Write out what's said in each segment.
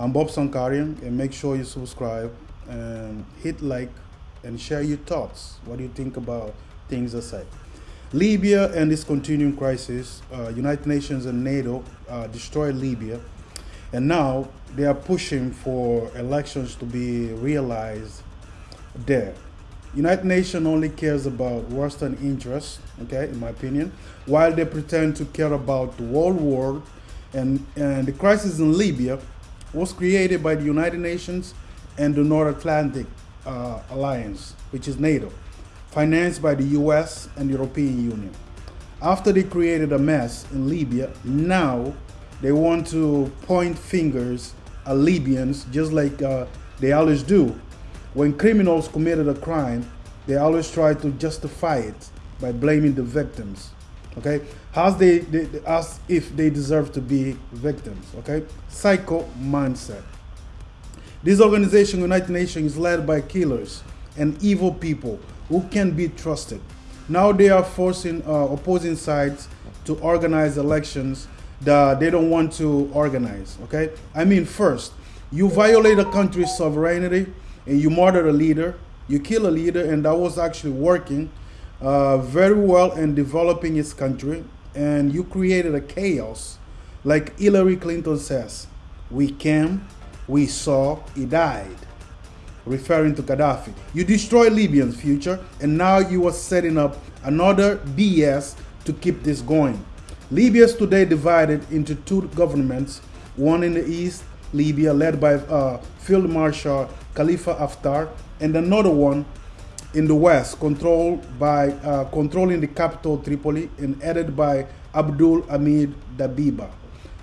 I'm Bob Sankarian, and make sure you subscribe and hit like and share your thoughts. What do you think about things aside? Libya and this continuing crisis, uh, United Nations and NATO uh, destroyed Libya, and now they are pushing for elections to be realized there. United Nations only cares about Western interests, okay, in my opinion, while they pretend to care about the world war and, and the crisis in Libya was created by the United Nations and the North Atlantic uh, Alliance, which is NATO, financed by the US and the European Union. After they created a mess in Libya, now they want to point fingers at Libyans just like uh, they always do when criminals committed a crime, they always try to justify it by blaming the victims. Okay, as they, they as if they deserve to be victims. Okay, psycho mindset. This organization, United Nations, is led by killers and evil people who can be trusted. Now they are forcing uh, opposing sides to organize elections that they don't want to organize. Okay, I mean, first, you violate a country's sovereignty and you murder a leader, you kill a leader, and that was actually working uh, very well in developing its country, and you created a chaos. Like Hillary Clinton says, we came, we saw, he died, referring to Gaddafi. You destroyed Libyan's future, and now you are setting up another BS to keep this going. Libya is today divided into two governments, one in the east, Libya, led by uh, Field Marshal Khalifa Haftar, and another one in the west, controlled by uh, controlling the capital Tripoli and headed by Abdul Hamid Dabiba.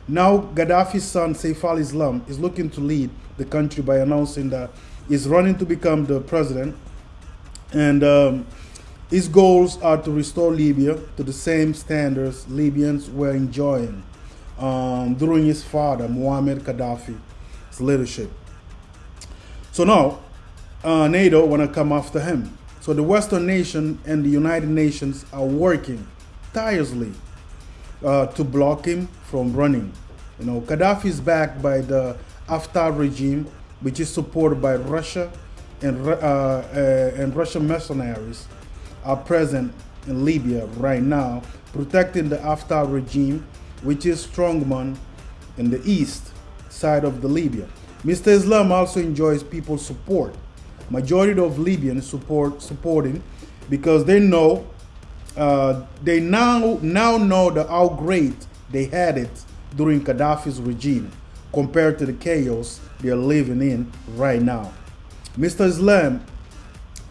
Now, Gaddafi's son Saif al-Islam is looking to lead the country by announcing that he's running to become the president, and um, his goals are to restore Libya to the same standards Libyans were enjoying um, during his father Muammar Gaddafi's leadership. So now, uh, NATO want to come after him. So the Western nation and the United Nations are working tirelessly uh, to block him from running. You know, Gaddafi is backed by the Haftar regime, which is supported by Russia and, uh, uh, and Russian mercenaries are present in Libya right now, protecting the Haftar regime, which is strongman in the east side of the Libya. Mr. Islam also enjoys people's support. Majority of Libyans support supporting because they know uh, they now now know the how great they had it during Gaddafi's regime compared to the chaos they are living in right now. Mr. Islam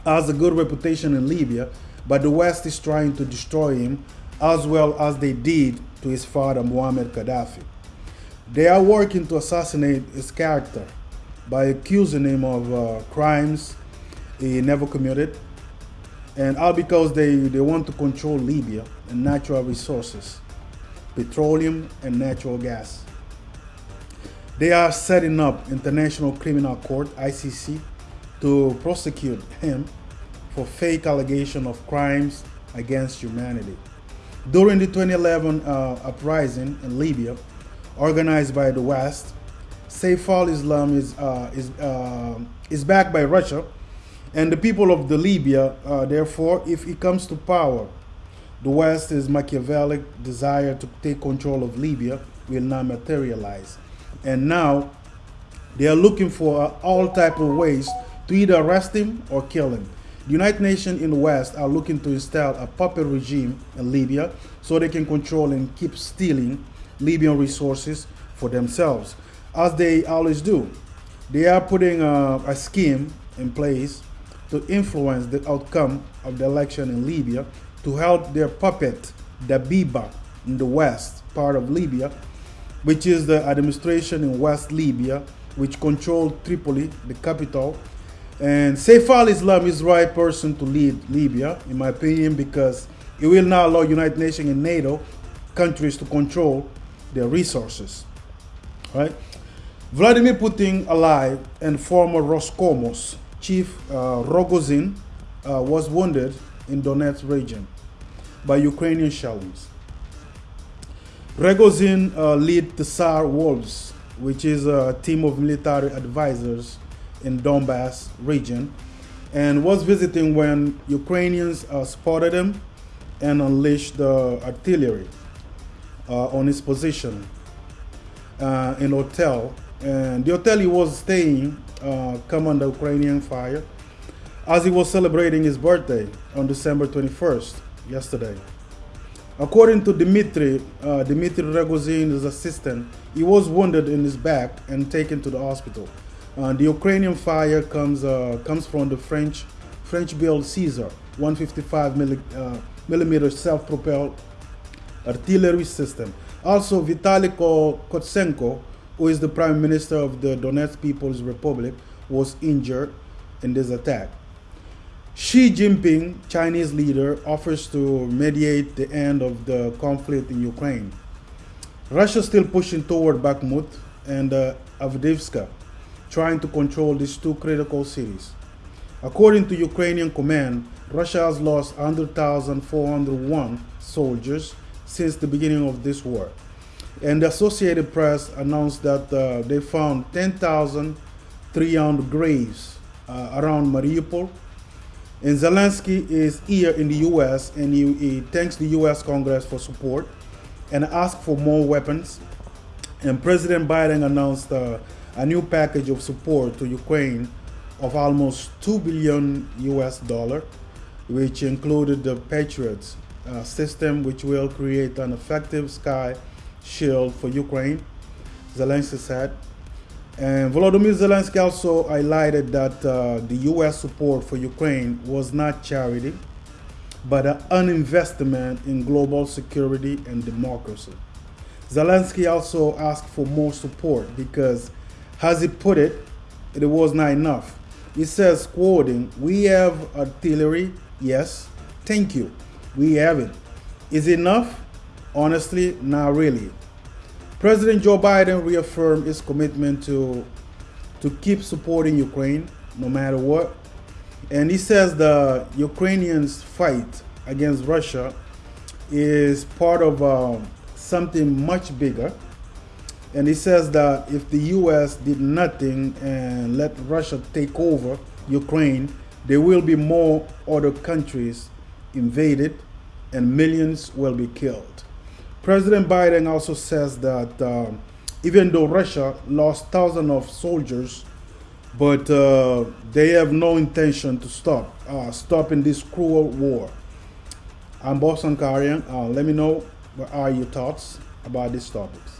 has a good reputation in Libya, but the West is trying to destroy him as well as they did to his father Muammar Gaddafi. They are working to assassinate his character by accusing him of uh, crimes he never committed, and all because they, they want to control Libya and natural resources, petroleum and natural gas. They are setting up International Criminal Court, ICC, to prosecute him for fake allegation of crimes against humanity. During the 2011 uh, uprising in Libya, organized by the West. Saif al-Islam is, uh, is, uh, is backed by Russia and the people of the Libya. Uh, therefore, if he comes to power, the West's Machiavellic desire to take control of Libya will not materialize. And now they are looking for all type of ways to either arrest him or kill him. The United Nations in the West are looking to install a puppet regime in Libya so they can control and keep stealing Libyan resources for themselves, as they always do. They are putting a, a scheme in place to influence the outcome of the election in Libya to help their puppet, Dabiba, in the west part of Libya, which is the administration in West Libya, which controlled Tripoli, the capital. And Saif al-Islam is the right person to lead Libya, in my opinion, because it will not allow United Nations and NATO countries to control their resources. Right? Vladimir Putin, alive, and former Roscosmos chief uh, Rogozin uh, was wounded in Donetsk region by Ukrainian shells. Rogozin uh, led the Tsar Wolves which is a team of military advisors in Donbass region, and was visiting when Ukrainians uh, spotted him and unleashed the artillery uh, on his position uh, in hotel. And the hotel he was staying uh, come under Ukrainian fire as he was celebrating his birthday on December 21st, yesterday. According to Dmitry, uh, Dmitry Rogozin's assistant, he was wounded in his back and taken to the hospital. Uh, the Ukrainian fire comes uh, comes from the French French-built Caesar 155 milli, uh, millimeter self-propelled artillery system. Also, Vitaly Khotsenko, who is the prime minister of the Donetsk People's Republic, was injured in this attack. Xi Jinping, Chinese leader, offers to mediate the end of the conflict in Ukraine. Russia still pushing toward Bakhmut and uh, trying to control these two critical cities. According to Ukrainian command, Russia has lost 100,401 soldiers since the beginning of this war. And the Associated Press announced that uh, they found 10,300 graves uh, around Mariupol and Zelensky is here in the U.S. and he, he thanks the U.S. Congress for support and asked for more weapons. And President Biden announced uh, a new package of support to Ukraine of almost 2 billion US dollar, which included the Patriots uh, system, which will create an effective sky shield for Ukraine, Zelensky said. And Volodymyr Zelensky also highlighted that uh, the U.S. support for Ukraine was not charity, but an investment in global security and democracy. Zelensky also asked for more support because, as he put it, it was not enough. He says, quoting, We have artillery, yes, thank you, we have it. Is it enough? Honestly, not really. President Joe Biden reaffirmed his commitment to, to keep supporting Ukraine no matter what. And he says the Ukrainians' fight against Russia is part of uh, something much bigger. And he says that if the US did nothing and let Russia take over Ukraine, there will be more other countries invaded and millions will be killed. President Biden also says that um, even though Russia lost thousands of soldiers, but uh, they have no intention to stop uh, stopping this cruel war. I'm Boss Karian. Uh, let me know what are your thoughts about these topics.